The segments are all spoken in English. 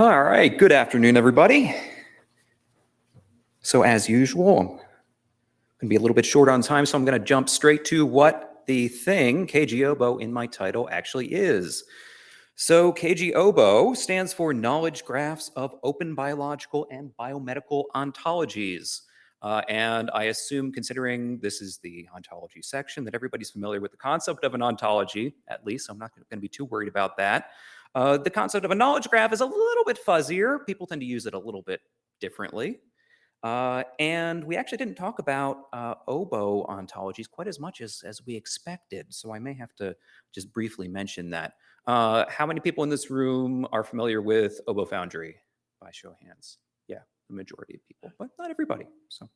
All right, good afternoon, everybody. So as usual, I'm going to be a little bit short on time, so I'm going to jump straight to what the thing, KGOBO, in my title actually is. So KGOBO stands for Knowledge Graphs of Open Biological and Biomedical Ontologies. Uh, and I assume, considering this is the ontology section, that everybody's familiar with the concept of an ontology, at least. I'm not going to be too worried about that. Uh, the concept of a knowledge graph is a little bit fuzzier. People tend to use it a little bit differently. Uh, and we actually didn't talk about uh, OBO ontologies quite as much as, as we expected. So I may have to just briefly mention that. Uh, how many people in this room are familiar with OBO Foundry? By show of hands. Yeah, the majority of people, but not everybody. So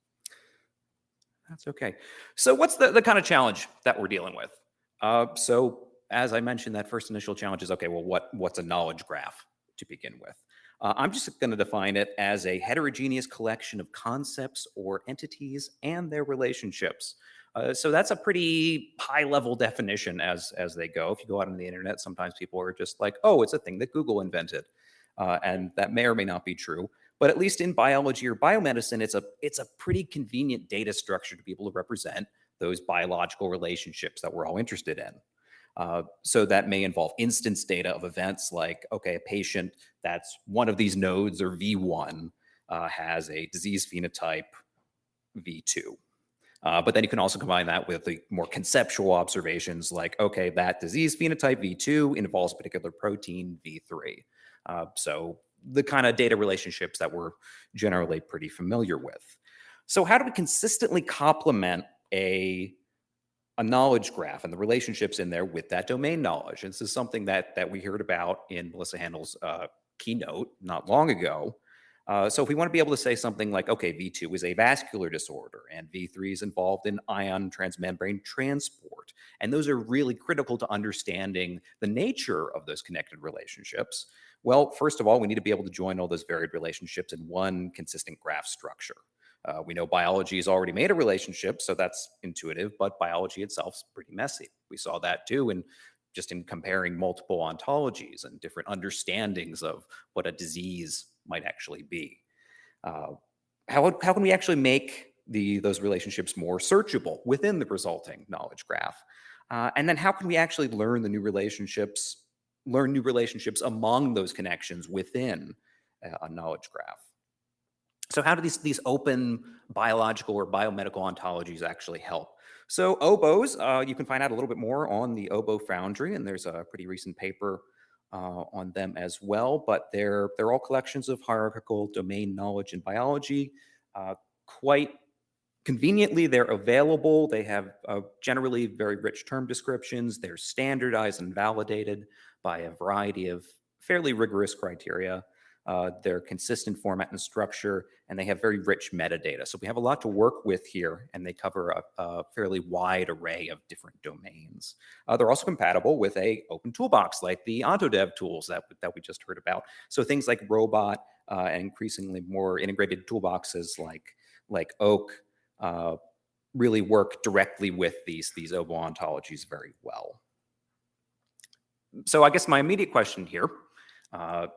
that's okay. So what's the, the kind of challenge that we're dealing with? Uh, so as I mentioned, that first initial challenge is, okay, well, what, what's a knowledge graph to begin with? Uh, I'm just going to define it as a heterogeneous collection of concepts or entities and their relationships. Uh, so that's a pretty high level definition as, as they go. If you go out on the internet, sometimes people are just like, oh, it's a thing that Google invented. Uh, and that may or may not be true. But at least in biology or biomedicine, it's a, it's a pretty convenient data structure to be able to represent those biological relationships that we're all interested in. Uh, so that may involve instance data of events like, okay, a patient that's one of these nodes or V1 uh, has a disease phenotype V2. Uh, but then you can also combine that with the more conceptual observations like, okay, that disease phenotype V2 involves a particular protein V3. Uh, so the kind of data relationships that we're generally pretty familiar with. So how do we consistently complement a a knowledge graph and the relationships in there with that domain knowledge. And this is something that that we heard about in Melissa Haendel's uh, keynote not long ago. Uh, so if we want to be able to say something like, okay, V2 is a vascular disorder and V3 is involved in ion transmembrane transport. And those are really critical to understanding the nature of those connected relationships. Well, first of all, we need to be able to join all those varied relationships in one consistent graph structure. Uh, we know biology has already made a relationship, so that's intuitive, but biology itself is pretty messy. We saw that too in just in comparing multiple ontologies and different understandings of what a disease might actually be. Uh, how, how can we actually make the, those relationships more searchable within the resulting knowledge graph? Uh, and then how can we actually learn the new relationships, learn new relationships among those connections within a, a knowledge graph? So how do these, these open biological or biomedical ontologies actually help? So OBOs, uh, you can find out a little bit more on the OBO Foundry, and there's a pretty recent paper uh, on them as well, but they're, they're all collections of hierarchical domain knowledge in biology. Uh, quite conveniently, they're available. They have uh, generally very rich term descriptions. They're standardized and validated by a variety of fairly rigorous criteria. Uh, they're consistent format and structure, and they have very rich metadata. So we have a lot to work with here, and they cover a, a fairly wide array of different domains. Uh, they're also compatible with a open toolbox like the Ontodev tools that, that we just heard about. So things like Robot uh, and increasingly more integrated toolboxes like, like Oak uh, really work directly with these, these OBO ontologies very well. So I guess my immediate question here uh,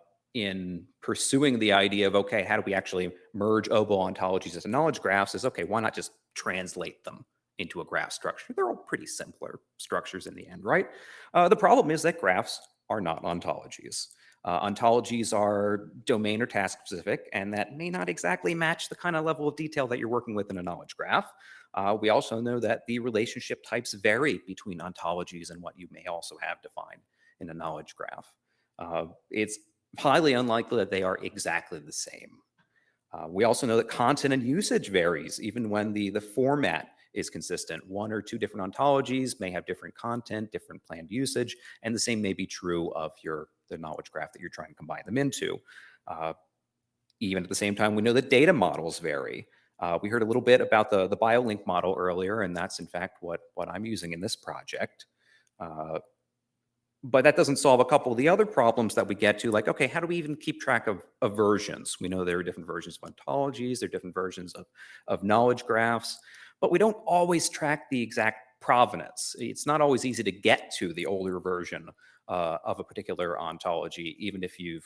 in pursuing the idea of, okay, how do we actually merge OBO ontologies into knowledge graphs is, okay, why not just translate them into a graph structure? They're all pretty simpler structures in the end, right? Uh, the problem is that graphs are not ontologies. Uh, ontologies are domain or task specific, and that may not exactly match the kind of level of detail that you're working with in a knowledge graph. Uh, we also know that the relationship types vary between ontologies and what you may also have defined in a knowledge graph. Uh, it's highly unlikely that they are exactly the same. Uh, we also know that content and usage varies even when the, the format is consistent. One or two different ontologies may have different content, different planned usage, and the same may be true of your the knowledge graph that you're trying to combine them into. Uh, even at the same time, we know that data models vary. Uh, we heard a little bit about the, the BioLink model earlier, and that's in fact what, what I'm using in this project. Uh, but that doesn't solve a couple of the other problems that we get to, like, okay, how do we even keep track of, of versions? We know there are different versions of ontologies, there are different versions of, of knowledge graphs, but we don't always track the exact provenance. It's not always easy to get to the older version uh, of a particular ontology, even if you've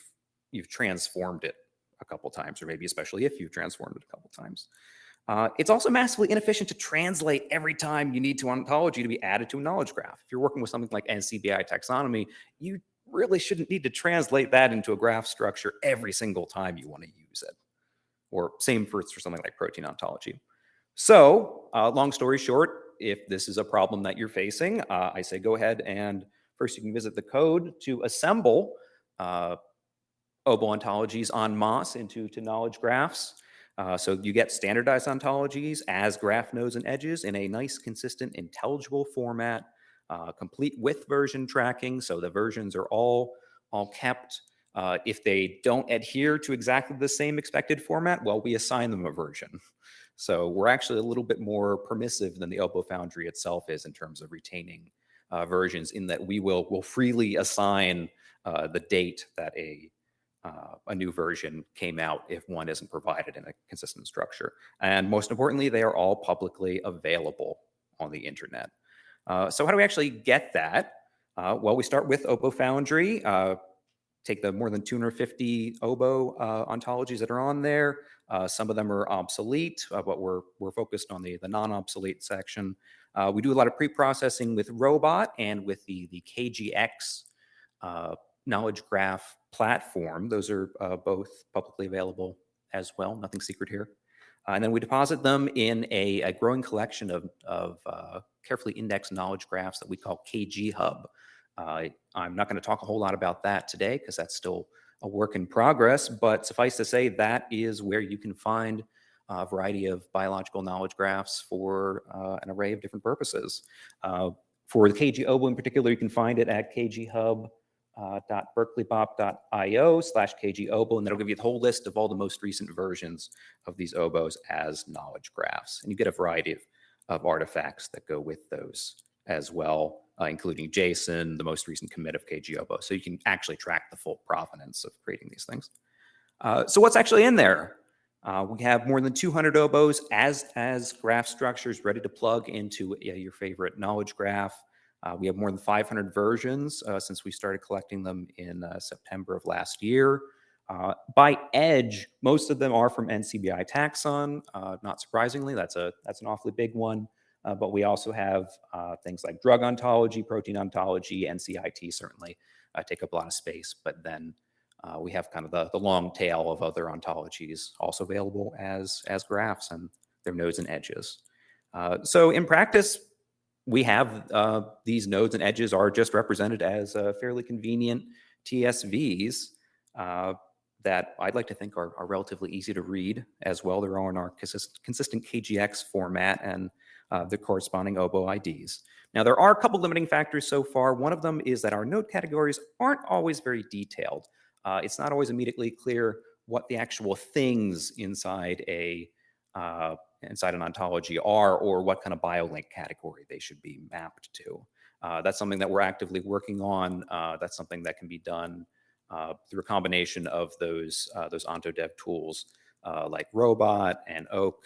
you've transformed it a couple times, or maybe especially if you've transformed it a couple times. Uh, it's also massively inefficient to translate every time you need to ontology to be added to a knowledge graph. If you're working with something like NCBI taxonomy, you really shouldn't need to translate that into a graph structure every single time you want to use it. Or same for, for something like protein ontology. So uh, long story short, if this is a problem that you're facing, uh, I say go ahead and first you can visit the code to assemble uh, OBO ontologies on masse into to knowledge graphs. Uh, so you get standardized ontologies as graph nodes and edges in a nice, consistent, intelligible format, uh, complete with version tracking. So the versions are all, all kept. Uh, if they don't adhere to exactly the same expected format, well, we assign them a version. So we're actually a little bit more permissive than the OBO Foundry itself is in terms of retaining uh, versions in that we will, will freely assign uh, the date that a uh, a new version came out if one isn't provided in a consistent structure. And most importantly, they are all publicly available on the internet. Uh, so how do we actually get that? Uh, well, we start with OBO Foundry, uh, take the more than 250 OBO uh, ontologies that are on there. Uh, some of them are obsolete, but we're, we're focused on the, the non-obsolete section. we do a lot of pre-processing with Robot and with the, the KGX knowledge graph platform. Those are uh, both publicly available as well, nothing secret here. Uh, and then we deposit them in a, a growing collection of, of uh, carefully indexed knowledge graphs that we call KG Hub. Uh, I'm not going to talk a whole lot about that today because that's still a work in progress, but suffice to say that is where you can find a variety of biological knowledge graphs for uh, an array of different purposes. Uh, for the KG OBO in particular, you can find it at KG uh, berkeleyBOP.io slash kgobo, and that'll give you the whole list of all the most recent versions of these OBOs as knowledge graphs. And you get a variety of, of artifacts that go with those as well, uh, including JSON, the most recent commit of KGOBO. So you can actually track the full provenance of creating these things. Uh, so what's actually in there? Uh, we have more than 200 OBOs as, as graph structures ready to plug into your favorite knowledge graph. Uh, we have more than 500 versions uh, since we started collecting them in uh, September of last year. Uh, by edge, most of them are from NCBI Taxon. Uh, not surprisingly, that's a that's an awfully big one. Uh, but we also have things like drug ontology, protein ontology, NCIT certainly take up a lot of space. But then we have kind of the, the long tail of other ontologies also available as as graphs and their nodes and edges. so in practice, we have uh, these nodes and edges are just represented as uh, fairly convenient TSVs uh, that I'd like to think are, are, relatively easy to read as well. They're all in our consist consistent KGX format and uh, the corresponding OBO IDs. Now, there are a couple limiting factors so far. One of them is that our node categories aren't always very detailed. Uh, it's not always immediately clear what the actual things inside a uh, inside an ontology are or what kind of biolink category they should be mapped to. Uh, that's something that we're actively working on. Uh, that's something that can be done uh, through a combination of those uh, those OntoDev tools uh, like Robot and Oak,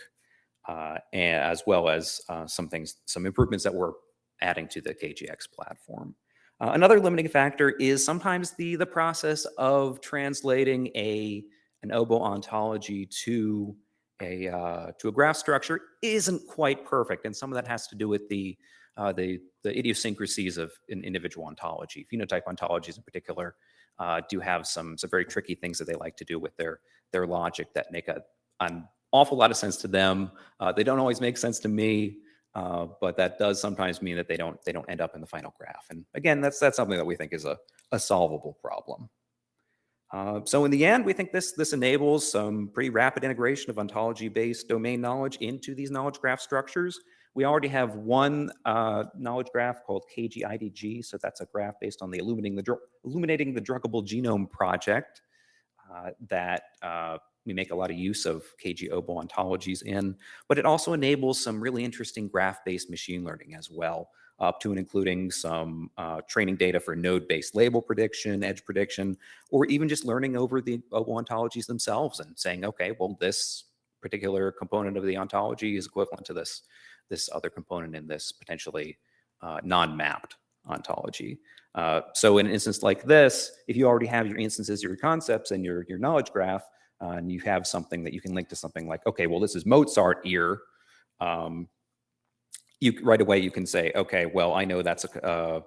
uh, and as well as some things, some improvements that we're adding to the KGX platform. another limiting factor is sometimes the the process of translating a an OBO ontology to a uh, to a graph structure isn't quite perfect, and some of that has to do with the uh, the the idiosyncrasies of an individual ontology. Phenotype ontologies, in particular, uh, do have some some very tricky things that they like to do with their their logic that make a an awful lot of sense to them. Uh, they don't always make sense to me, uh, but that does sometimes mean that they don't they don't end up in the final graph. And again, that's that's something that we think is a a solvable problem. Uh, so in the end, we think this, this enables some pretty rapid integration of ontology-based domain knowledge into these knowledge graph structures. We already have one uh, knowledge graph called KGIDG, so that's a graph based on the Illuminating the, Illuminating the Druggable Genome project uh, that uh, we make a lot of use of KG-OBO ontologies in, but it also enables some really interesting graph-based machine learning as well up to and including some uh, training data for node-based label prediction, edge prediction, or even just learning over the ontologies themselves and saying, okay, well, this particular component of the ontology is equivalent to this, this other component in this potentially uh, non-mapped ontology. Uh, so in an instance like this, if you already have your instances, your concepts, and your, your knowledge graph, uh, and you have something that you can link to something like, okay, well, this is Mozart ear. Um, you right away you can say, okay, well, I know that's a uh,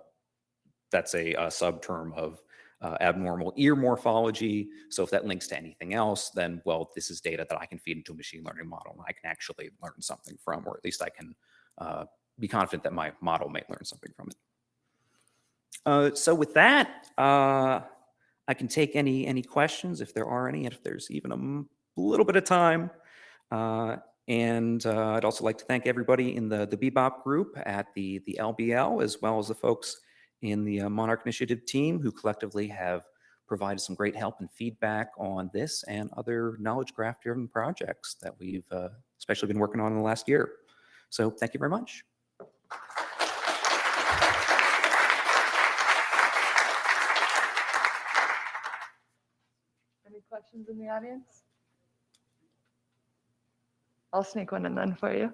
that's a, a subterm of uh, abnormal ear morphology. So if that links to anything else, then well, this is data that I can feed into a machine learning model, and I can actually learn something from, or at least I can uh, be confident that my model may learn something from it. Uh, so with that, uh, I can take any any questions if there are any, and if there's even a little bit of time. And uh, I'd also like to thank everybody in the the BBOP group at the the LBL, as well as the folks in the uh, Monarch Initiative team, who collectively have provided some great help and feedback on this and other knowledge graph driven projects that we've uh, especially been working on in the last year. So thank you very much. Any questions in the audience? I'll sneak one in then for you.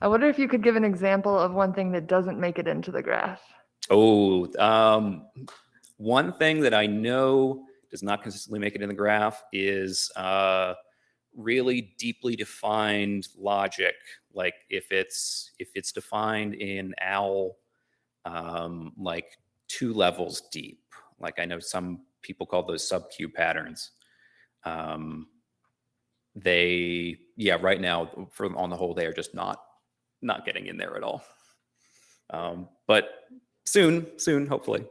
I wonder if you could give an example of one thing that doesn't make it into the graph. Oh, um, one thing that I know does not consistently make it in the graph is uh, really deeply defined logic. Like if it's if it's defined in OWL, um, like two levels deep. Like I know some people call those sub-Q patterns. Um, they, yeah, right now, for on the whole, they are just not not getting in there at all. Um, but soon, soon, hopefully.